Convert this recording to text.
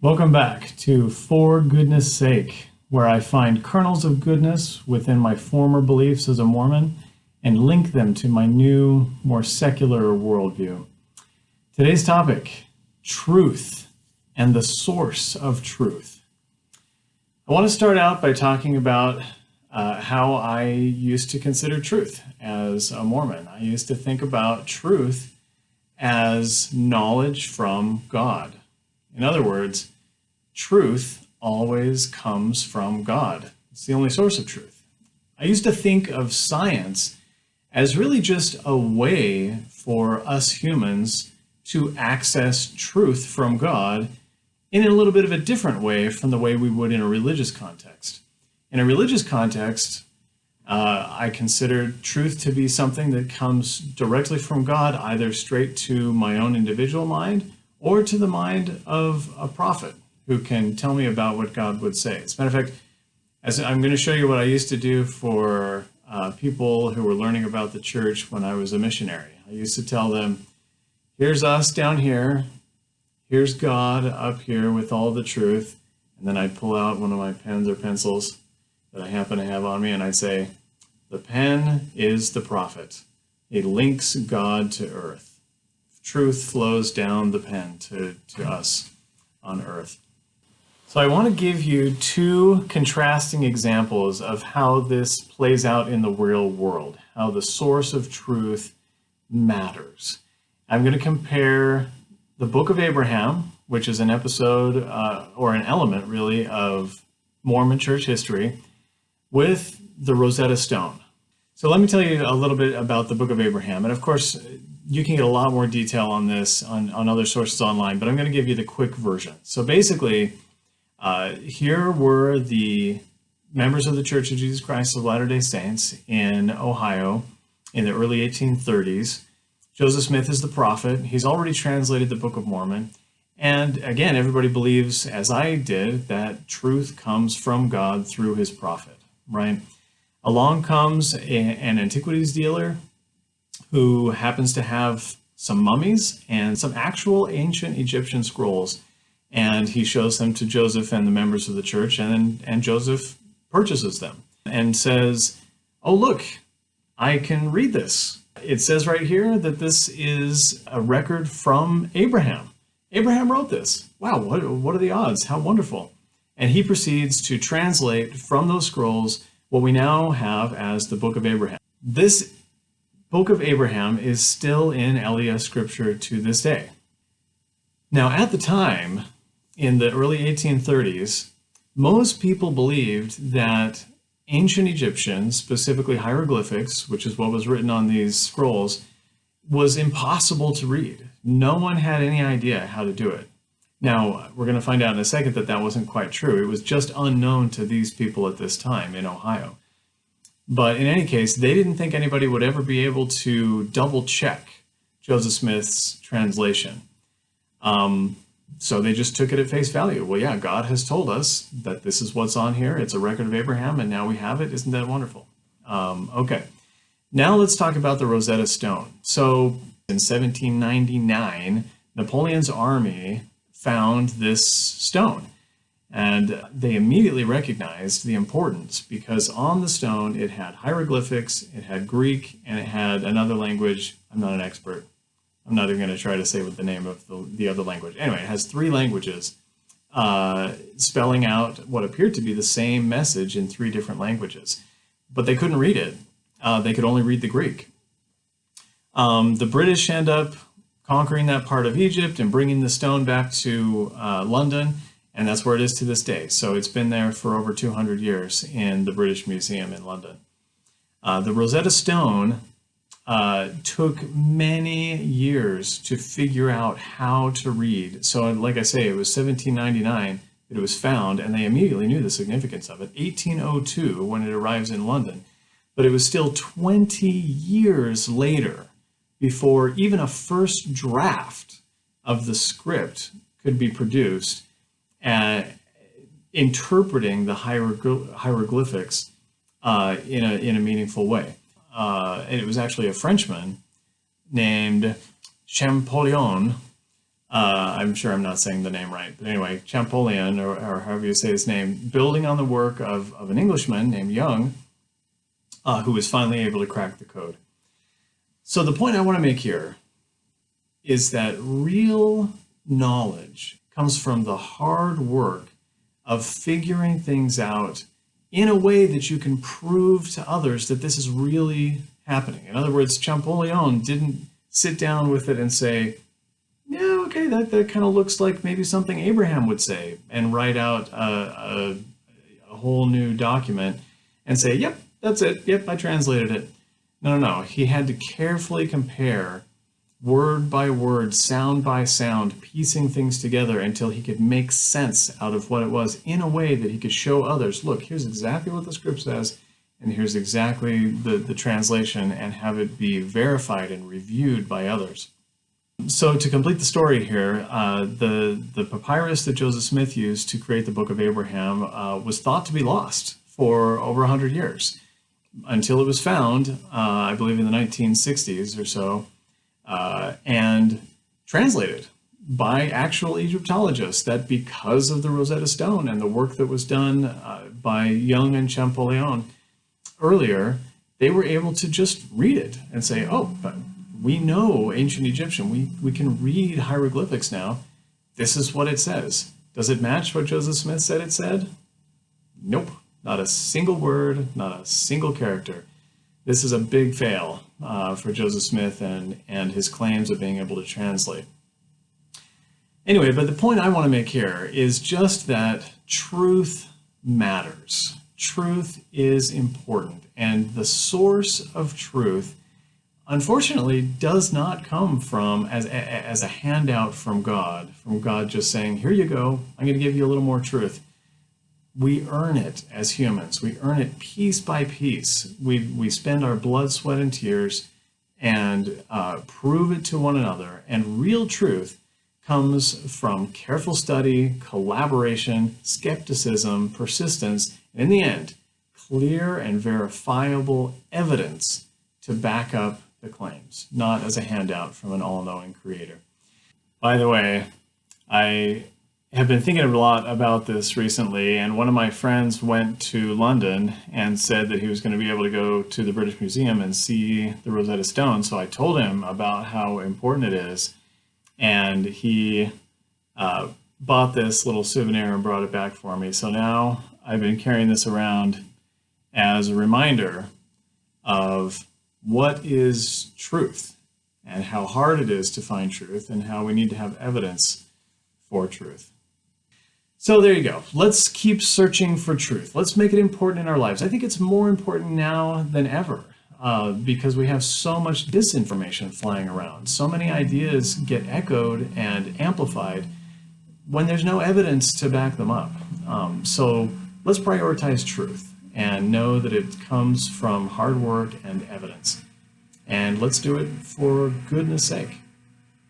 Welcome back to For Goodness Sake, where I find kernels of goodness within my former beliefs as a Mormon and link them to my new, more secular worldview. Today's topic truth and the source of truth. I want to start out by talking about uh, how I used to consider truth as a Mormon. I used to think about truth as knowledge from God. In other words, truth always comes from God. It's the only source of truth. I used to think of science as really just a way for us humans to access truth from God in a little bit of a different way from the way we would in a religious context. In a religious context, uh, I consider truth to be something that comes directly from God, either straight to my own individual mind or to the mind of a prophet who can tell me about what God would say. As a matter of fact, as I'm going to show you what I used to do for uh, people who were learning about the church when I was a missionary. I used to tell them, here's us down here, here's God up here with all the truth, and then I'd pull out one of my pens or pencils that I happen to have on me, and I'd say, the pen is the prophet. It links God to earth. Truth flows down the pen to, to us on earth. So I want to give you two contrasting examples of how this plays out in the real world, how the source of truth matters. I'm going to compare the Book of Abraham, which is an episode uh, or an element really of Mormon church history, with the Rosetta Stone. So let me tell you a little bit about the Book of Abraham. And of course, you can get a lot more detail on this on, on other sources online, but I'm going to give you the quick version. So basically, uh, here were the members of the Church of Jesus Christ of Latter-day Saints in Ohio in the early 1830s. Joseph Smith is the prophet. He's already translated the Book of Mormon. And again, everybody believes, as I did, that truth comes from God through his prophet, right? Along comes a, an antiquities dealer who happens to have some mummies and some actual ancient Egyptian scrolls. And he shows them to Joseph and the members of the church, and, and Joseph purchases them and says, Oh, look, I can read this. It says right here that this is a record from Abraham. Abraham wrote this. Wow, what, what are the odds? How wonderful. And he proceeds to translate from those scrolls what we now have as the Book of Abraham. This Book of Abraham is still in LDS scripture to this day. Now, at the time, in the early 1830s, most people believed that ancient Egyptian, specifically hieroglyphics, which is what was written on these scrolls, was impossible to read. No one had any idea how to do it. Now, we're going to find out in a second that that wasn't quite true. It was just unknown to these people at this time in Ohio. But in any case, they didn't think anybody would ever be able to double check Joseph Smith's translation. Um, so they just took it at face value. Well, yeah, God has told us that this is what's on here. It's a record of Abraham, and now we have it. Isn't that wonderful? Um, okay. Now let's talk about the Rosetta Stone. So in 1799, Napoleon's army found this stone. And they immediately recognized the importance because on the stone it had hieroglyphics, it had Greek, and it had another language. I'm not an expert. I'm not even going to try to say what the name of the, the other language. Anyway, it has three languages uh, spelling out what appeared to be the same message in three different languages. But they couldn't read it. Uh, they could only read the Greek. Um, the British end up conquering that part of Egypt and bringing the stone back to uh, London, and that's where it is to this day. So it's been there for over 200 years in the British Museum in London. Uh, the Rosetta Stone uh, took many years to figure out how to read. So like I say, it was 1799 that it was found, and they immediately knew the significance of it. 1802 when it arrives in London, but it was still 20 years later before even a first draft of the script could be produced, uh, interpreting the hieroglyphics uh, in, a, in a meaningful way. Uh, and it was actually a Frenchman named Champollion uh, I'm sure I'm not saying the name right, but anyway, Champollion, or, or however you say his name, building on the work of, of an Englishman named Young, uh, who was finally able to crack the code. So the point I want to make here is that real knowledge comes from the hard work of figuring things out in a way that you can prove to others that this is really happening. In other words, Champollion didn't sit down with it and say, yeah, okay, that, that kind of looks like maybe something Abraham would say, and write out a, a, a whole new document and say, yep, that's it. Yep, I translated it. No, no, no. He had to carefully compare word by word, sound by sound, piecing things together until he could make sense out of what it was in a way that he could show others, look, here's exactly what the script says, and here's exactly the, the translation, and have it be verified and reviewed by others. So to complete the story here, uh, the, the papyrus that Joseph Smith used to create the Book of Abraham uh, was thought to be lost for over 100 years until it was found, uh, I believe in the 1960s or so, uh, and translated by actual Egyptologists that because of the Rosetta Stone and the work that was done uh, by Young and Champollion earlier, they were able to just read it and say, oh, but we know ancient Egyptian. We, we can read hieroglyphics now. This is what it says. Does it match what Joseph Smith said it said? Nope. Not a single word, not a single character. This is a big fail uh, for Joseph Smith and, and his claims of being able to translate. Anyway, but the point I want to make here is just that truth matters. Truth is important, and the source of truth, unfortunately, does not come from as, as a handout from God, from God just saying, here you go, I'm going to give you a little more truth we earn it as humans. We earn it piece by piece. We, we spend our blood, sweat, and tears and uh, prove it to one another. And real truth comes from careful study, collaboration, skepticism, persistence, and in the end, clear and verifiable evidence to back up the claims, not as a handout from an all-knowing creator. By the way, I have been thinking a lot about this recently, and one of my friends went to London and said that he was going to be able to go to the British Museum and see the Rosetta Stone. So I told him about how important it is, and he uh, bought this little souvenir and brought it back for me. So now I've been carrying this around as a reminder of what is truth and how hard it is to find truth and how we need to have evidence for truth. So there you go. Let's keep searching for truth. Let's make it important in our lives. I think it's more important now than ever uh, because we have so much disinformation flying around. So many ideas get echoed and amplified when there's no evidence to back them up. Um, so let's prioritize truth and know that it comes from hard work and evidence. And let's do it for goodness sake.